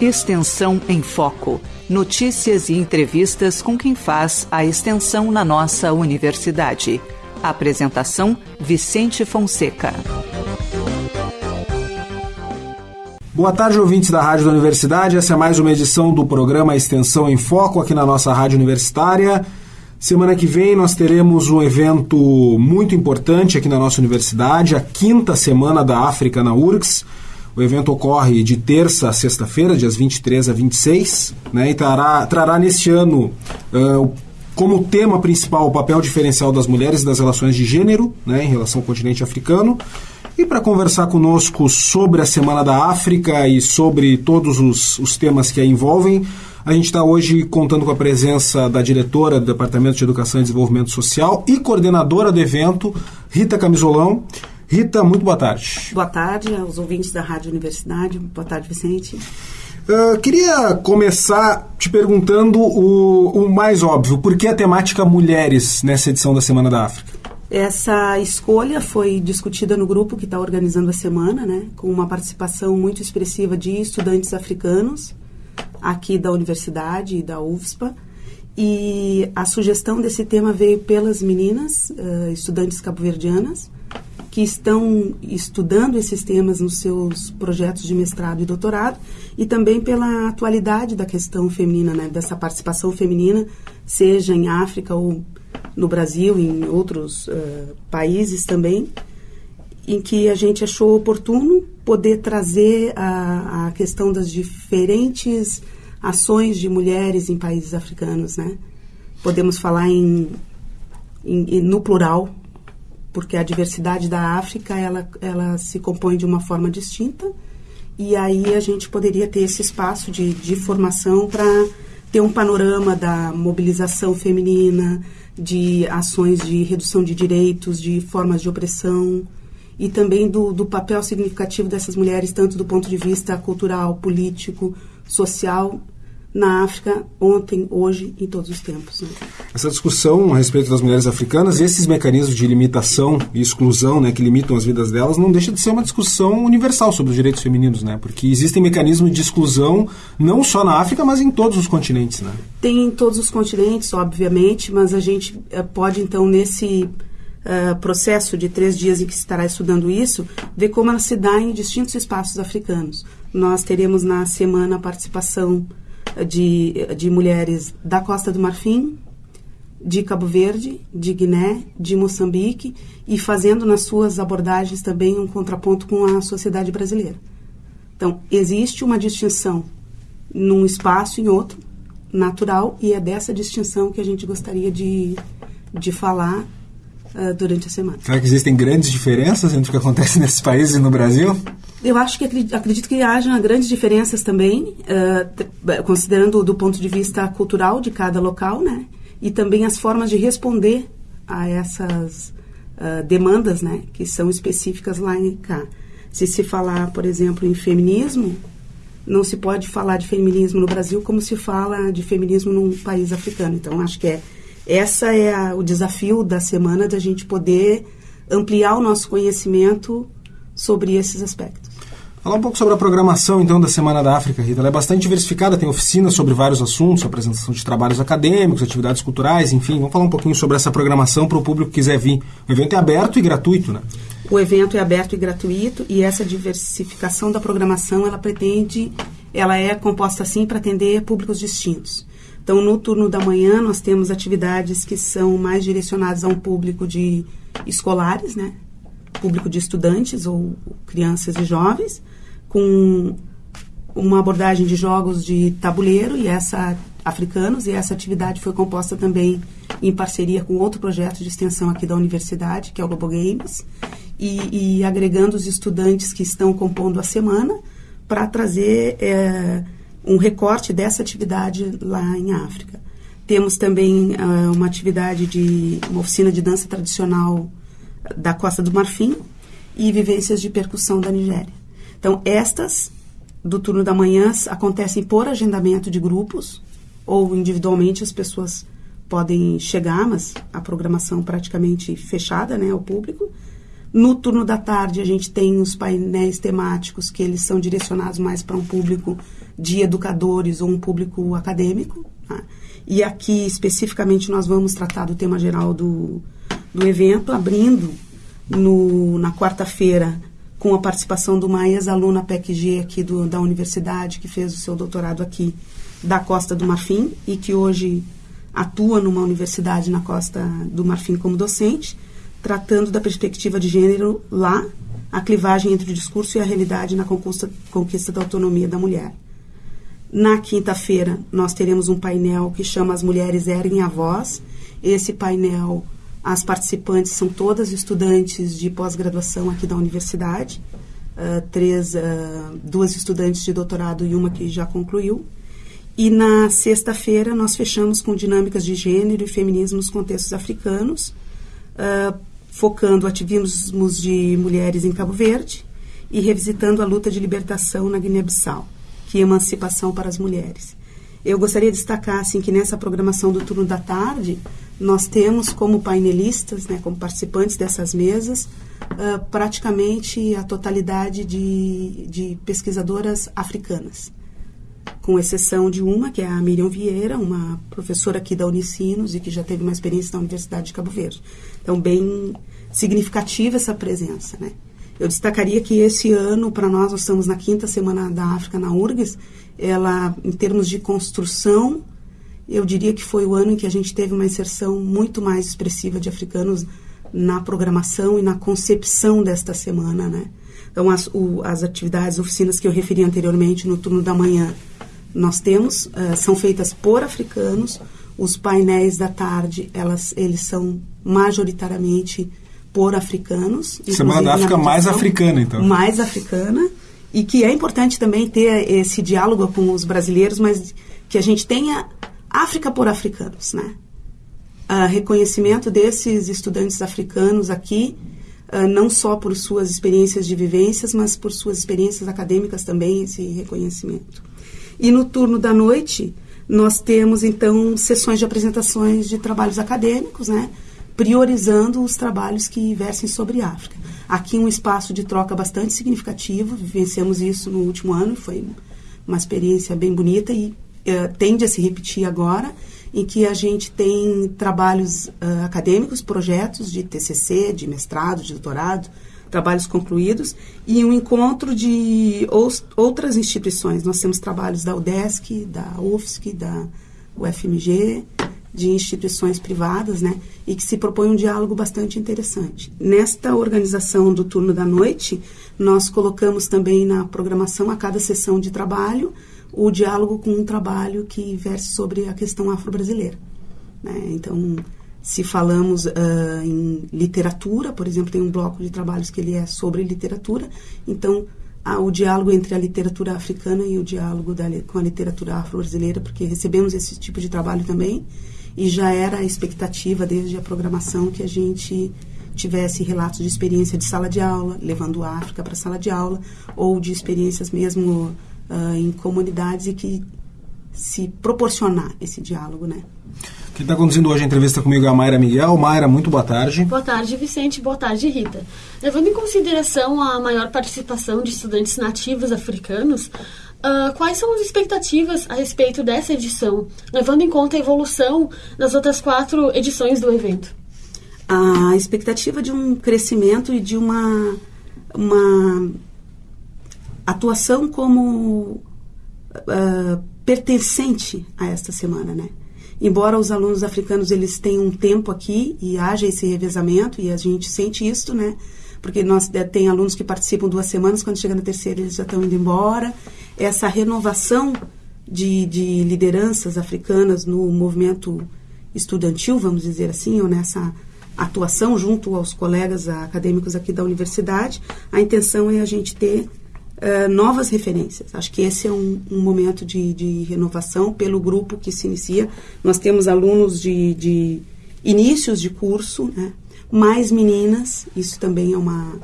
Extensão em Foco. Notícias e entrevistas com quem faz a extensão na nossa universidade. Apresentação: Vicente Fonseca. Boa tarde, ouvintes da Rádio da Universidade. Essa é mais uma edição do programa Extensão em Foco aqui na nossa Rádio Universitária. Semana que vem nós teremos um evento muito importante aqui na nossa universidade, a quinta semana da África na URGS. O evento ocorre de terça a sexta-feira, dias 23 a 26, né, e trará, trará neste ano uh, como tema principal o papel diferencial das mulheres e das relações de gênero né, em relação ao continente africano. E para conversar conosco sobre a Semana da África e sobre todos os, os temas que a envolvem, a gente está hoje contando com a presença da diretora do Departamento de Educação e Desenvolvimento Social e coordenadora do evento, Rita Camisolão. Rita, muito boa tarde. Boa tarde aos ouvintes da Rádio Universidade. Boa tarde, Vicente. Uh, queria começar te perguntando o, o, mais óbvio: por que a temática mulheres nessa edição da Semana da África? Essa escolha foi discutida no grupo que está organizando a semana, né, com uma participação muito expressiva de estudantes africanos aqui da universidade e da UFSPA. E a sugestão desse tema veio pelas meninas, uh, estudantes cabo-verdianas, que estão estudando esses temas nos seus projetos de mestrado e doutorado, e também pela atualidade da questão feminina, né, dessa participação feminina, seja em África ou no Brasil, em outros uh, países também, em que a gente achou oportuno poder trazer a, a questão das diferentes ações de mulheres em países africanos, né? Podemos falar em, em, no plural, porque a diversidade da África ela, ela se compõe de uma forma distinta e aí a gente poderia ter esse espaço de, de formação para ter um panorama da mobilização feminina, de ações de redução de direitos, de formas de opressão e também do, do papel significativo dessas mulheres, tanto do ponto de vista cultural, político, social na África ontem, hoje, em todos os tempos. Né? Essa discussão a respeito das mulheres africanas e esses mecanismos de limitação e exclusão né, que limitam as vidas delas não deixa de ser uma discussão universal sobre os direitos femininos, né? Porque existem mecanismos de exclusão não só na África, mas em todos os continentes, né? Tem em todos os continentes, obviamente, mas a gente eh, pode então nesse Uh, processo de três dias em que se estará estudando isso, ver como ela se dá em distintos espaços africanos. Nós teremos na semana a participação de, de mulheres da Costa do Marfim, de Cabo Verde, de Guiné, de Moçambique e fazendo nas suas abordagens também um contraponto com a sociedade brasileira. Então, existe uma distinção num espaço e em outro, natural, e é dessa distinção que a gente gostaria de, de falar uh, durante a semana. Será que existem grandes diferenças entre o que acontece nesses países e no Brasil? Eu acho que acredito que haja grandes diferenças também, uh, considerando do ponto de vista cultural de cada local, né? E também as formas de responder a essas uh, demandas, né? Que são específicas lá em cá. Se se falar, por exemplo, em feminismo, não se pode falar de feminismo no Brasil como se fala de feminismo num país africano. Então, acho que é essa é a, o desafio da semana da gente poder ampliar o nosso conhecimento sobre esses aspectos. Falar um pouco sobre a programação, então, da Semana da África, Rita. Ela é bastante diversificada, tem oficinas sobre vários assuntos, apresentação de trabalhos acadêmicos, atividades culturais, enfim. Vamos falar um pouquinho sobre essa programação para o público que quiser vir. O evento é aberto e gratuito, né? O evento é aberto e gratuito e essa diversificação da programação, ela pretende, ela é composta assim para atender públicos distintos. Então, no turno da manhã, nós temos atividades que são mais direcionadas a um público de escolares, né? público de estudantes ou crianças e jovens, com uma abordagem de jogos de tabuleiro e essa africanos e essa atividade foi composta também em parceria com outro projeto de extensão aqui da universidade, que é o Lobo Games, e, e agregando os estudantes que estão compondo a semana para trazer é, um recorte dessa atividade lá em África. Temos também uh, uma atividade de uma oficina de dança tradicional da Costa do Marfim e vivências de percussão da Nigéria. Então, estas do turno da manhã acontecem por agendamento de grupos ou individualmente as pessoas podem chegar, mas a programação praticamente fechada, né, ao público. No turno da tarde a gente tem os painéis temáticos que eles são direcionados mais para um público de educadores ou um público acadêmico. Tá? E aqui, especificamente, nós vamos tratar do tema geral do, do evento, abrindo no, na quarta-feira com a participação de uma ex-aluna PECG aqui do, da universidade, que fez o seu doutorado aqui da Costa do Marfim e que hoje atua numa universidade na Costa do Marfim como docente, tratando da perspectiva de gênero lá, a clivagem entre o discurso e a realidade na conquista, conquista da autonomia da mulher. Na quinta-feira, nós teremos um painel que chama As Mulheres Erguem a Voz. Esse painel, as participantes são todas estudantes de pós-graduação aqui da universidade, uh, três, uh, duas estudantes de doutorado e uma que já concluiu. E na sexta-feira, nós fechamos com dinâmicas de gênero e feminismo nos contextos africanos, uh, focando ativismos de mulheres em Cabo Verde e revisitando a luta de libertação na Guiné-Bissau que emancipação para as mulheres. Eu gostaria de destacar assim que nessa programação do turno da tarde nós temos como painelistas, né, como participantes dessas mesas, uh, praticamente a totalidade de, de pesquisadoras africanas, com exceção de uma que é a Miriam Vieira, uma professora aqui da Unicinos e que já teve uma experiência na Universidade de Cabo Verde. Então bem significativa essa presença, né? Eu destacaria que esse ano, para nós, nós estamos na quinta semana da África na URGS, ela, em termos de construção, eu diria que foi o ano em que a gente teve uma inserção muito mais expressiva de africanos na programação e na concepção desta semana, né? Então, as, o, as atividades, oficinas que eu referi anteriormente no turno da manhã, nós temos, uh, são feitas por africanos, os painéis da tarde, elas, eles são majoritariamente por africanos. Semana da África mais africana, então. Mais africana. E que é importante também ter esse diálogo com os brasileiros, mas que a gente tenha África por africanos, né? Uh, reconhecimento desses estudantes africanos aqui, uh, não só por suas experiências de vivências, mas por suas experiências acadêmicas também, esse reconhecimento. E no turno da noite, nós temos, então, sessões de apresentações de trabalhos acadêmicos, né? Priorizando os trabalhos que versem sobre África. Aqui um espaço de troca bastante significativo, vivenciamos isso no último ano, foi uma experiência bem bonita e uh, tende a se repetir agora, em que a gente tem trabalhos uh, acadêmicos, projetos de TCC, de mestrado, de doutorado, trabalhos concluídos, e um encontro de outras instituições. Nós temos trabalhos da UDESC, da UFSC, da UFMG, de instituições privadas, né, e que se propõe um diálogo bastante interessante. Nesta organização do turno da noite, nós colocamos também na programação a cada sessão de trabalho o diálogo com um trabalho que verse sobre a questão afro-brasileira. Né? Então, se falamos uh, em literatura, por exemplo, tem um bloco de trabalhos que ele é sobre literatura, então o diálogo entre a literatura africana e o diálogo da, com a literatura afro-brasileira, porque recebemos esse tipo de trabalho também e já era a expectativa desde a programação que a gente tivesse relatos de experiência de sala de aula, levando a África para a sala de aula, ou de experiências mesmo uh, em comunidades e que se proporcionar esse diálogo, né? Quem está conduzindo hoje a entrevista comigo é a Mayra Miguel. Mayra, muito boa tarde. Boa tarde, Vicente. Boa tarde, Rita. Levando em consideração a maior participação de estudantes nativos africanos, Uh, quais são as expectativas a respeito dessa edição, levando em conta a evolução das outras quatro edições do evento? A expectativa de um crescimento e de uma, uma atuação como uh, pertencente a esta semana, né? Embora os alunos africanos eles tenham um tempo aqui e haja esse revezamento e a gente sente isso, né? Porque nós é, tem alunos que participam duas semanas, quando chega na terceira eles já estão indo embora essa renovação de, de lideranças africanas no movimento estudantil, vamos dizer assim, ou nessa atuação junto aos colegas acadêmicos aqui da universidade, a intenção é a gente ter uh, novas referências. Acho que esse é um, um momento de, de, renovação pelo grupo que se inicia. Nós temos alunos de, de inícios de curso, né? mais meninas, isso também é uma,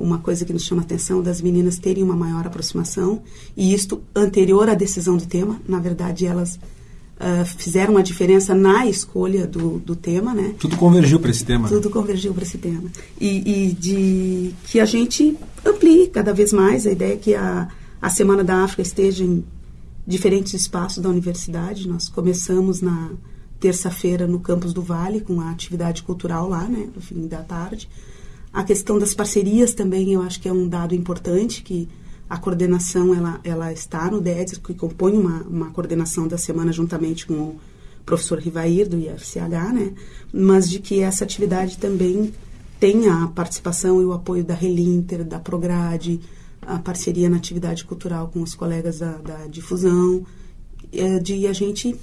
uma coisa que nos chama a atenção das meninas terem uma maior aproximação e isto anterior à decisão do tema. Na verdade, elas uh, fizeram uma diferença na escolha do, do tema, né? Tudo convergiu para esse tema. Tudo né? convergiu para esse tema e, e, de que a gente amplie cada vez mais a ideia que a, a Semana da África esteja em, diferentes espaços da universidade. Nós começamos na terça-feira no campus do Vale com a atividade cultural lá, né, no fim da tarde. A questão das parcerias também eu acho que é um dado importante que a coordenação ela, ela está no DEDS, que compõe uma, uma coordenação da semana juntamente com o professor Rivair do IFCH, né? mas de que essa atividade também tenha a participação e o apoio da Relinter, da Prograde, a parceria na atividade cultural com os colegas da, da difusão, é, de a gente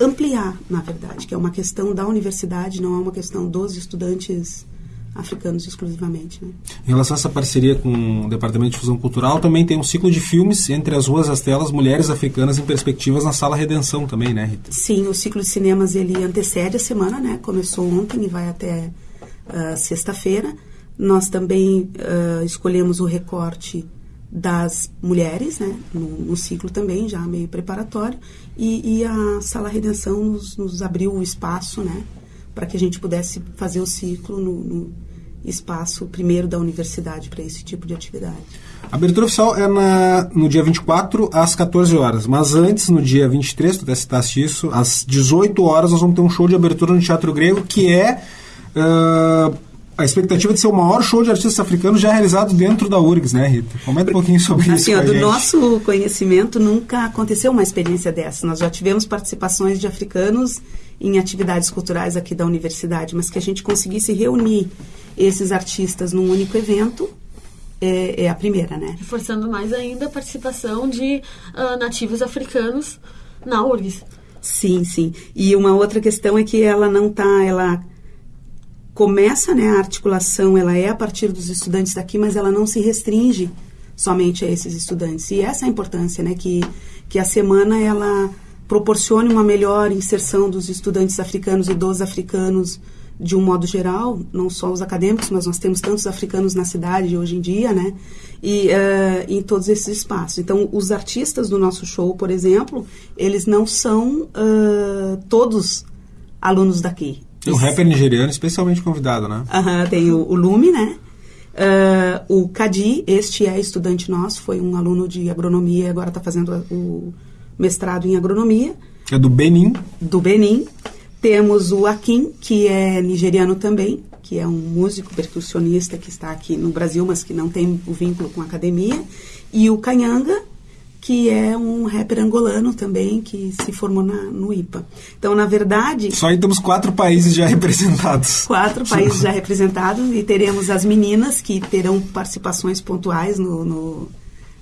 ampliar, na verdade, que é uma questão da universidade, não é uma questão dos estudantes africanos exclusivamente. Né? Em relação a essa parceria com o Departamento de Difusão Cultural, também tem um ciclo de filmes entre as ruas e as telas, mulheres africanas em perspectivas na Sala Redenção também, né, Rita? Sim, o ciclo de cinemas ele antecede a semana, né? Começou ontem e vai até uh, sexta-feira. Nós também uh, escolhemos o recorte das mulheres, né, no, no, ciclo também, já meio preparatório, e, e a Sala Redenção nos, nos, abriu o espaço, né, para que a gente pudesse fazer o ciclo no, no espaço primeiro da universidade para esse tipo de atividade. A abertura oficial é na, no dia 24 às 14 horas, mas antes, no dia 23, tu até citaste isso, às 18 horas nós vamos ter um show de abertura no Teatro Grego que é uh, a expectativa de ser o maior show de artistas africanos já realizado dentro da URGS, né, Rita? Comenta um pouquinho sobre assim, isso. Ó, do gente. nosso conhecimento, nunca aconteceu uma experiência dessa. Nós já tivemos participações de africanos em atividades culturais aqui da universidade, mas que a gente conseguisse reunir esses artistas num único evento é, é a primeira, né? Reforçando mais ainda a participação de uh, nativos africanos na URGS. Sim, sim. E uma outra questão é que ela não está, ela começa né, a articulação, ela é a partir dos estudantes daqui, mas ela não se restringe somente a esses estudantes. E essa é a importância, né, que, que a semana ela proporcione uma melhor inserção dos estudantes africanos e dos africanos de um modo geral, não só os acadêmicos, mas nós temos tantos africanos na cidade hoje em dia, né? E uh, em todos esses espaços. Então, os artistas do nosso show, por exemplo, eles não são uh, todos alunos daqui. Tem um rapper nigeriano especialmente convidado, né? Aham, tem o, o Lume, né? Uh, o Kadi, este é estudante nosso, foi um aluno de agronomia, agora está fazendo o mestrado em agronomia. É do Benin. Do Benin. Temos o Akin, que é nigeriano também, que é um músico percussionista que está aqui no Brasil, mas que não tem o vínculo com a academia. E o Kanyanga, que é um rapper angolano também, que se formou na, no IPA. Então, na verdade... Só aí temos quatro países já representados. Quatro países já representados e teremos as meninas que terão participações pontuais no, no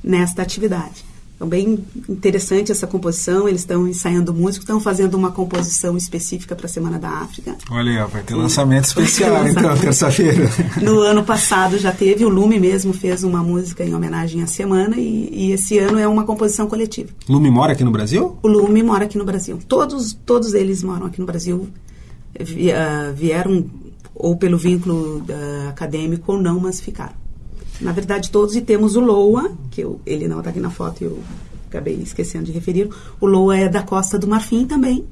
nesta atividade. Então, bem interessante essa composição. Eles estão ensaiando música, estão fazendo uma composição específica para a Semana da África. Olha aí, vai ter lançamento especial, então, terça-feira. No ano passado já teve, o Lume mesmo fez uma música em homenagem à semana e, e, esse ano é uma composição coletiva. Lume mora aqui no Brasil? O Lume mora aqui no Brasil. Todos, todos eles moram aqui no Brasil. Vieram ou pelo vínculo uh, acadêmico ou não, mas ficaram. Na verdade, todos, e temos o Loa, que eu, ele não está aqui na foto e eu acabei esquecendo de referir. O Loa é da Costa do Marfim também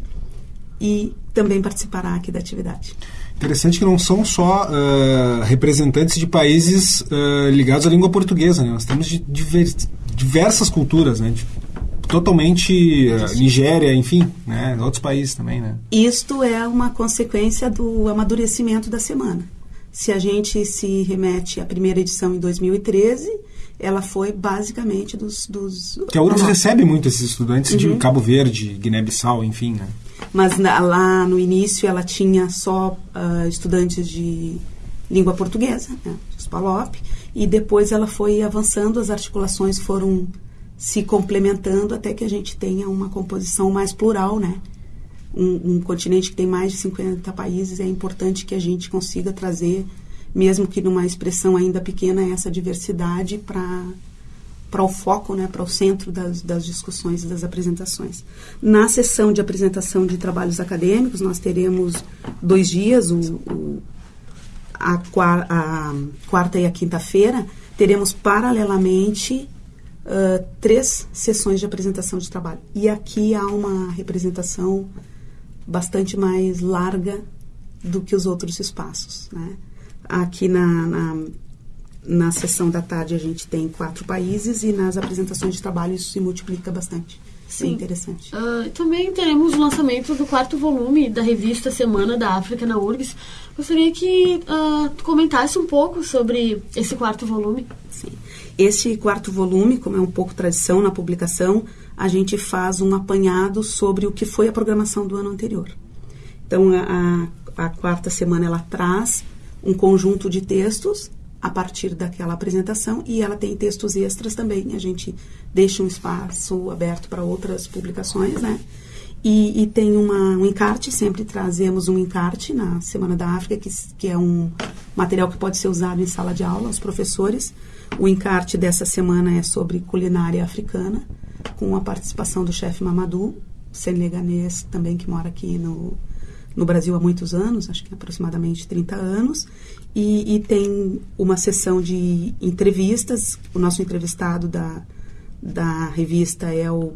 e também participará aqui da atividade. Interessante que não são só uh, representantes de países uh, ligados à língua portuguesa, né? nós temos de diver, diversas culturas, né? De, totalmente uh, Nigéria, enfim, né? outros países também. Né? Isto é uma consequência do amadurecimento da semana. Se a gente se remete à primeira edição em 2013, ela foi basicamente dos. dos que a URGS recebe muito esses estudantes uhum. de Cabo Verde, Guiné-Bissau, enfim, né? Mas na, lá no início ela tinha só uh, estudantes de língua portuguesa, né, os PALOP, e depois ela foi avançando, as articulações foram se complementando até que a gente tenha uma composição mais plural, né? Um, um, continente que tem mais de 50 países, é importante que a gente consiga trazer, mesmo que numa expressão ainda pequena, essa diversidade para para o foco, né, para o centro das, das discussões e das apresentações. Na sessão de apresentação de trabalhos acadêmicos, nós teremos dois dias, o, o a, a, quarta e a quinta-feira, teremos paralelamente uh, três sessões de apresentação de trabalho. E aqui há uma representação bastante mais larga do que os outros espaços. Né? Aqui na, na, na sessão da tarde a gente tem quatro países e nas apresentações de trabalho isso se multiplica bastante. Sim. Bem interessante. Uh, também teremos o lançamento do quarto volume da revista Semana da África na URGS. Gostaria que uh, comentasse um pouco sobre esse quarto volume. Sim. Esse quarto volume, como é um pouco tradição na publicação, a gente faz um apanhado sobre o que foi a programação do ano anterior. Então, a, a quarta semana ela traz um conjunto de textos a partir daquela apresentação e ela tem textos extras também. A gente deixa um espaço aberto para outras publicações, né? E, e tem uma, um encarte, sempre trazemos um encarte na Semana da África, que, que é um material que pode ser usado em sala de aula, os professores. O encarte dessa semana é sobre culinária africana, com a participação do chefe Mamadou, senegalês também, que mora aqui no, no Brasil há muitos anos, acho que aproximadamente 30 anos, e, e, tem uma sessão de entrevistas. O nosso entrevistado da, da revista é o,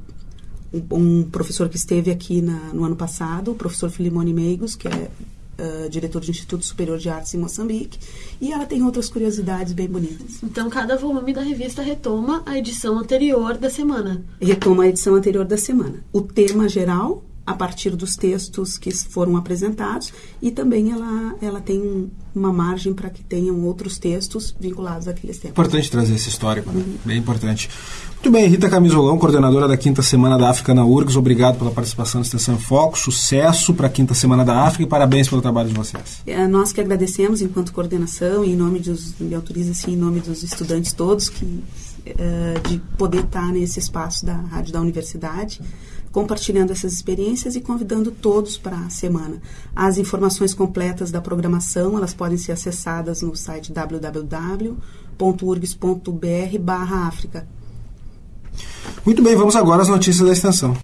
um professor que esteve aqui na, no ano passado, o professor Filimone Meigos, que é uh, diretor do Instituto Superior de Artes em Moçambique, e ela tem outras curiosidades bem bonitas. Então, cada volume da revista retoma a edição anterior da semana. Retoma a edição anterior da semana. O tema geral a partir dos textos que foram apresentados e também ela, ela tem uma margem para que tenham outros textos vinculados àqueles temas. Importante trazer esse histórico, né? Uhum. bem importante. Muito bem, Rita Camisolão, coordenadora da Quinta Semana da África na URGS, obrigado pela participação na Extensão em Foco, sucesso para a Quinta Semana da África e parabéns pelo trabalho de vocês. É, nós que agradecemos enquanto coordenação e em nome dos, me autoriza assim, em nome dos estudantes todos que uh, de poder estar nesse espaço da Rádio da Universidade compartilhando essas experiências e convidando todos para a semana. As informações completas da programação, elas podem ser acessadas no site www.urgs.br/áfrica. Muito bem, vamos agora às notícias da extensão.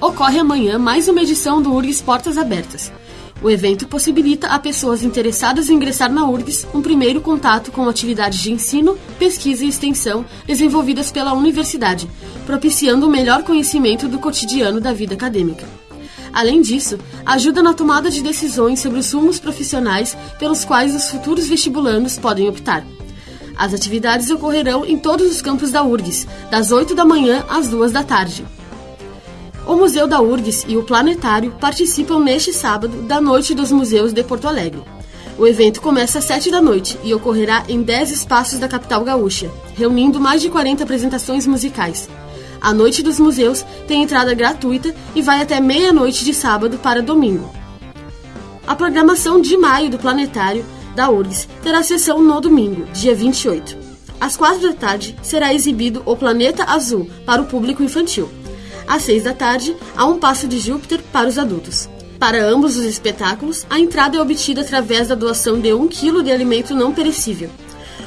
Ocorre amanhã mais uma edição do URGS Portas Abertas. O evento possibilita a pessoas interessadas em ingressar na URGS um primeiro contato com atividades de ensino, pesquisa e extensão desenvolvidas pela universidade, propiciando o melhor conhecimento do cotidiano da vida acadêmica. Além disso, ajuda na tomada de decisões sobre os rumos profissionais pelos quais os futuros vestibulandos podem optar. As atividades ocorrerão em todos os campos da URGS, das 8 da manhã às 2 da tarde. O Museu da URGS e o Planetário participam neste sábado da Noite dos Museus de Porto Alegre. O evento começa às 7 da noite e ocorrerá em 10 espaços da capital gaúcha, reunindo mais de 40 apresentações musicais. A Noite dos Museus tem entrada gratuita e vai até meia-noite de sábado para domingo. A programação de maio do Planetário da URGS terá sessão no domingo, dia 28. Às 4 da tarde será exibido O Planeta Azul para o público infantil. Às seis da tarde, há um passo de Júpiter para os adultos. Para ambos os espetáculos, a entrada é obtida através da doação de um quilo de alimento não perecível.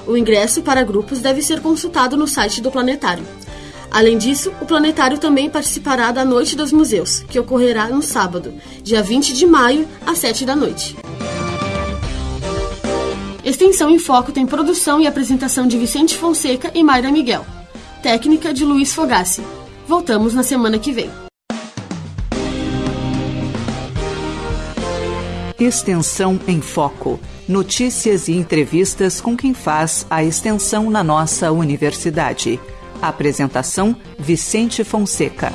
O ingresso para grupos deve ser consultado no site do planetário. Além disso, o planetário também participará da Noite dos Museus, que ocorrerá no sábado, dia 20 de maio, às 7 da noite. Extensão em Foco tem produção e apresentação de Vicente Fonseca e Mayra Miguel. Técnica de Luiz Fogassi. Voltamos na semana que vem. Extensão em Foco. Notícias e entrevistas com quem faz a extensão na nossa universidade. Apresentação: Vicente Fonseca.